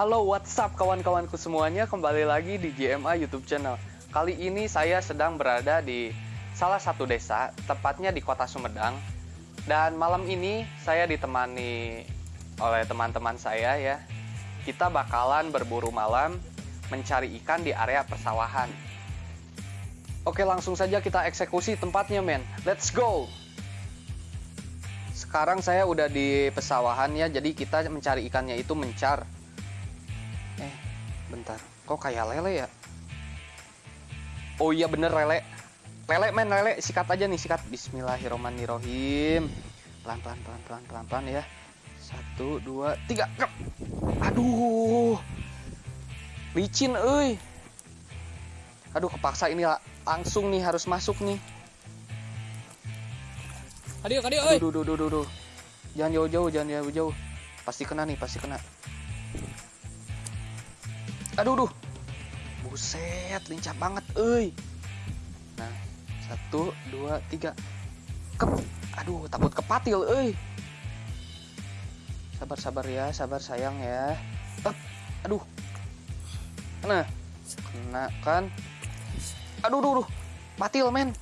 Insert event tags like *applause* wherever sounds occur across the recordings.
Halo WhatsApp kawan-kawanku semuanya kembali lagi di GMA YouTube channel. Kali ini saya sedang berada di salah satu desa, tepatnya di kota Sumedang. Dan malam ini saya ditemani oleh teman-teman saya ya. Kita bakalan berburu malam mencari ikan di area persawahan. Oke langsung saja kita eksekusi tempatnya men. Let's go! Sekarang saya udah di pesawahan ya, jadi kita mencari ikannya itu mencar. Eh, bentar. Kok kayak lele ya? Oh iya bener lele. Lele men, lele. Sikat aja nih, sikat. Bismillahirrohmanirrohim. Pelan, pelan, pelan, pelan, pelan, pelan ya. Satu, dua, tiga. Kep. Aduh. Licin, euy. Aduh, kepaksa ini langsung nih harus masuk nih. Adio, adio. Aduh, duh, duh, duh, duh. Jangan jauh-jauh, jangan jauh-jauh. Pasti kena nih, pasti kena. Aduh, duh. Buset, lincah banget, euy. Nah, satu, dua, tiga. Kep. Aduh, takut kepatil, euy. Sabar, sabar ya, sabar sayang ya. Up. Aduh. Kena. Kena kan. Aduh, duh, duh. Patil, men.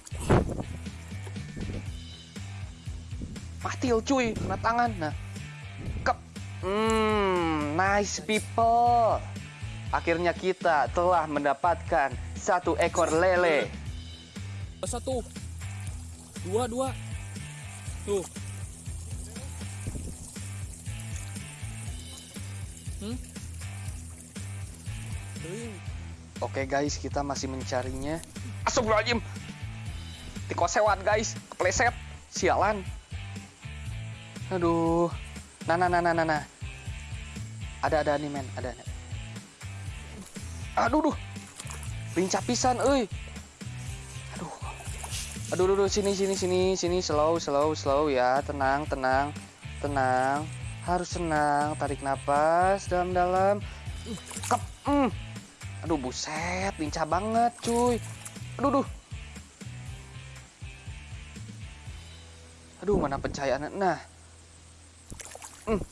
Patil cuy, kena tangan. Nah. Kep. Hmm, nice people. Akhirnya kita telah mendapatkan satu ekor lele. Satu. Dua, dua. Tuh. Hmm? Oke guys, kita masih mencarinya. Astagfirullahaladzim. Tikosewat guys, kepleset. Sialan. Aduh. Nah, nah, nah, nah, nah, nah. Ada, ada nih men, ada. ada. Aduh, duh. Lincah pisan, euy. Aduh. Aduh, aduh, aduh, sini, sini, sini, sini, slow, slow, slow ya. Tenang, tenang, tenang. Harus tenang. Tarik napas dalam-dalam. Kep. Mm. Aduh, buset, lincah banget, cuy. Aduh, duh. Aduh, mana pencahayaan? Nah. Hmm.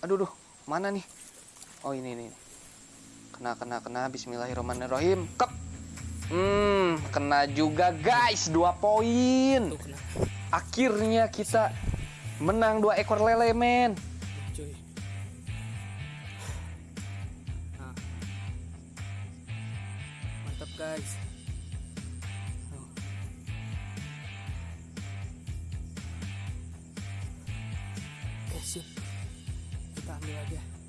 Aduh, duh. Mana nih? Oh, ini, ini. Kena, kena, kena. Bismillahirrahmanirrahim. Kep. Hmm, kena juga, guys. Dua poin. Akhirnya kita menang dua ekor lele, men. Nah. Mantap guys. Kita ambil aja.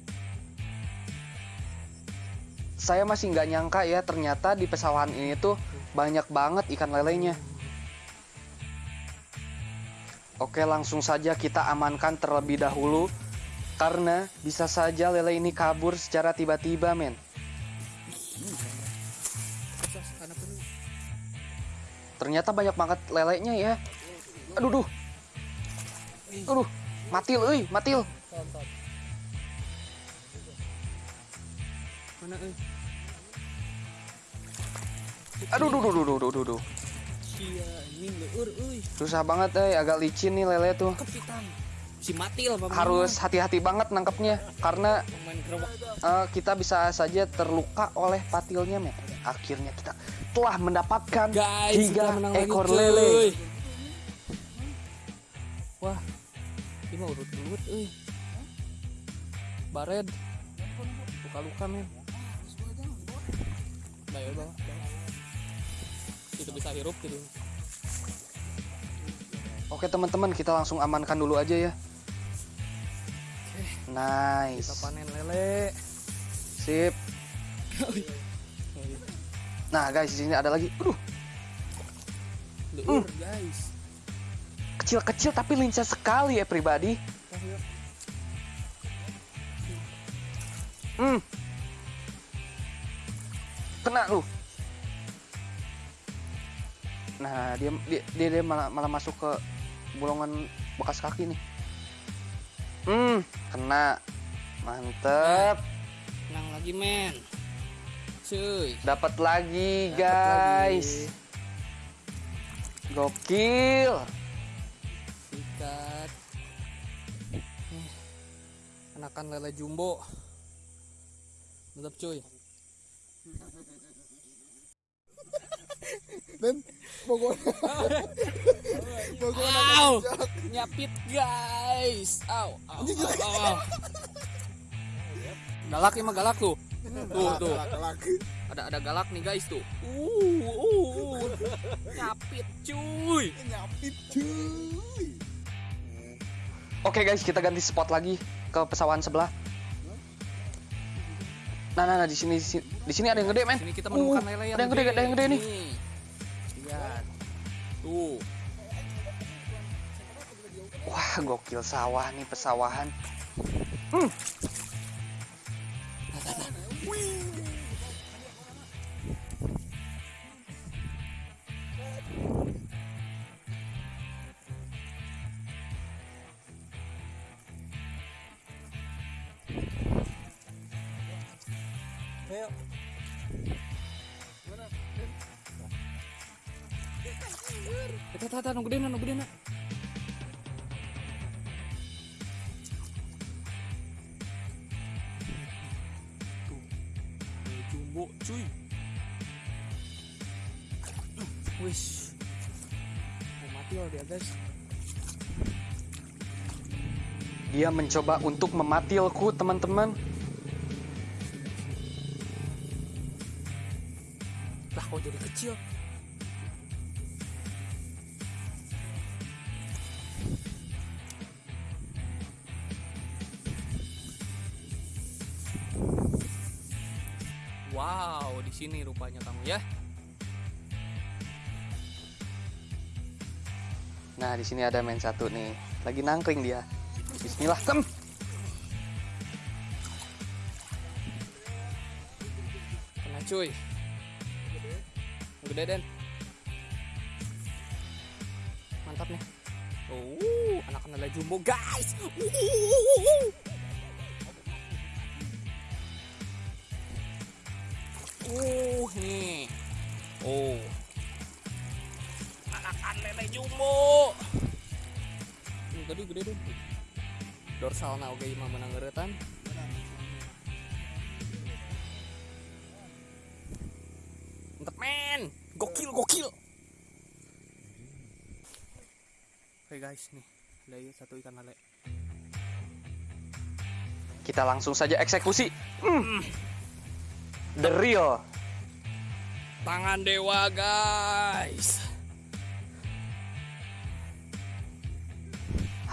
Saya masih nggak nyangka ya, ternyata di pesawahan ini tuh banyak banget ikan lelenya. Oke, langsung saja kita amankan terlebih dahulu. Karena bisa saja lele ini kabur secara tiba-tiba, men. Ternyata banyak banget lelenya ya. Aduh, duh. Aduh, matil, euy, matil. Tonton. Mana eh? Aduh, duh, duh, duh, duh, duh, duh, leur euy. Susah banget, eh, agak licin nih lele tuh. Kepitan. Si Matil apa Harus hati-hati banget nangkepnya karena eh, kita bisa saja terluka oleh patilnya, men. Akhirnya kita telah mendapatkan Guys, tiga ekor lagi, lele. Wah, ini mah urut-urut euy. Bared. Luka-luka men. Bayo bawa. Itu bisa hirup gitu. Oke teman-teman, kita langsung amankan dulu aja ya. Kita Nice. panen lele. Sip. Nah, guys, di sini ada lagi. Aduh, Leur guys. kecil-kecil tapi lincah sekali ya pribadi. Hmm. Kena lu. Nah, dia dia dia, dia malah malah masuk ke bolongan bekas kaki nih. Hmm, kena. Mantep. Menang lagi men. Cuy. Dapat lagi, Dapet guys. lagi. Gokil. Sikat. Eh, Anakan lele jumbo. Mantap cuy. Dan pokoknya pokoknya! Nyapit guys. Au, au, au, au, au. *laughs* Galak emang galak tuh. Tuh, tuh. Ada ada galak nih guys tuh. Uh, uh, uh. Nyapit cuy. nyapit cuy Oke guys, kita ganti spot lagi ke pesawahan sebelah. Nah, nah, nah di sini di sini, ada yang gede, men. Sini kita menemukan Uh, lele yang ada yang gede, ada yang gede nih. Lihat. Tuh. Wah, gokil sawah nih pesawahan. Eta eta eta nu gede nu gede Tuh. Lele Jumbo cuy. Mau mati loh dia guys. Dia mencoba untuk mematilku, teman-teman. Kok jadi kecil? Wow, di sini rupanya kamu ya. Nah, di sini ada main satu nih. Lagi nangkring dia. Bismillah, kem. Kena cuy. Gede Den. Mantap nih. Oh, anak-anak lele jumbo guys. Uh. Nih. Oh. Anak-anak lele jumbo. Ini tadi gede deh. Dorsal na oge imah menang geretan. Mantap men. Gokil. Oke guys nih. Ada ya satu ikan lele. Kita langsung saja eksekusi. Hmm. The real. Tangan dewa guys.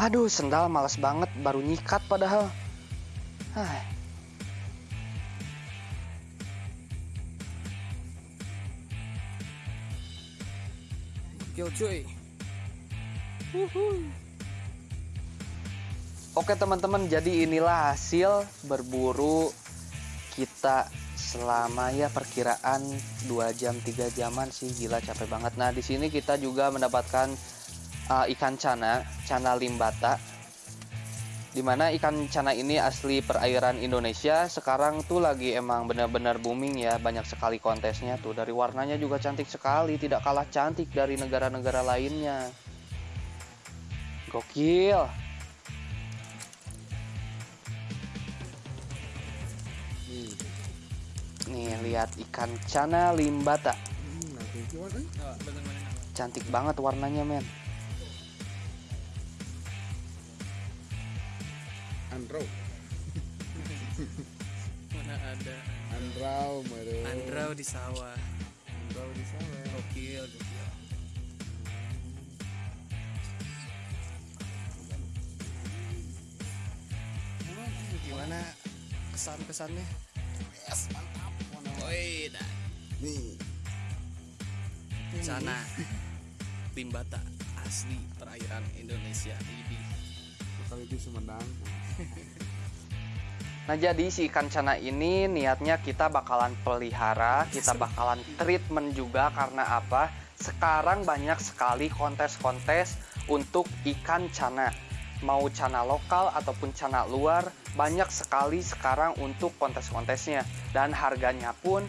Aduh, sendal males banget, baru nyikat padahal. Hai. Gokil cuy. Oke teman-teman, jadi inilah hasil berburu kita selama ya perkiraan 2 jam 3 jaman sih gila capek banget. Nah, di sini kita juga mendapatkan uh, ikan cana, cana limbata. Di mana ikan cana ini asli perairan Indonesia. Sekarang tuh lagi emang benar-benar booming ya, banyak sekali kontesnya tuh. Dari warnanya juga cantik sekali, tidak kalah cantik dari negara-negara lainnya. Gokil. nih lihat ikan cana limbata. hmm, Cantik banget warnanya, men. Andro *laughs* Mana ada Andrau mare Andrau di sawah. Andrau di sana Gokil gokil. Gimana kesan-kesannya? yes mantap Woi, dah. nih Sana Limbata asli perairan Indonesia ini. kali di Sumedang Nah, jadi si ikan cana ini niatnya kita bakalan pelihara, kita bakalan treatment juga karena apa? Sekarang banyak sekali kontes-kontes untuk ikan cana. Mau cana lokal ataupun cana luar, banyak sekali sekarang untuk kontes-kontesnya. Dan harganya pun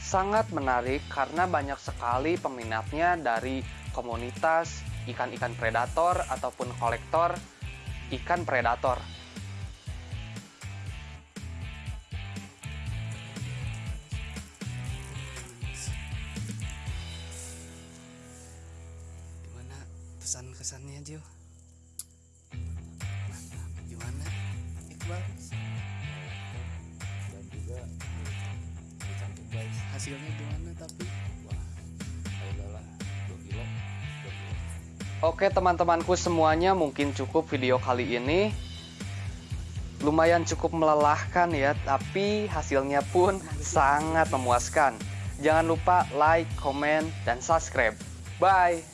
sangat menarik karena banyak sekali peminatnya dari komunitas ikan-ikan predator ataupun kolektor ikan predator. Gimana pesan-kesannya, Jill? Oke teman-temanku semuanya mungkin cukup video kali ini. Lumayan cukup melelahkan ya Tapi hasilnya pun sangat memuaskan. Jangan lupa like, komen, dan subscribe. Bye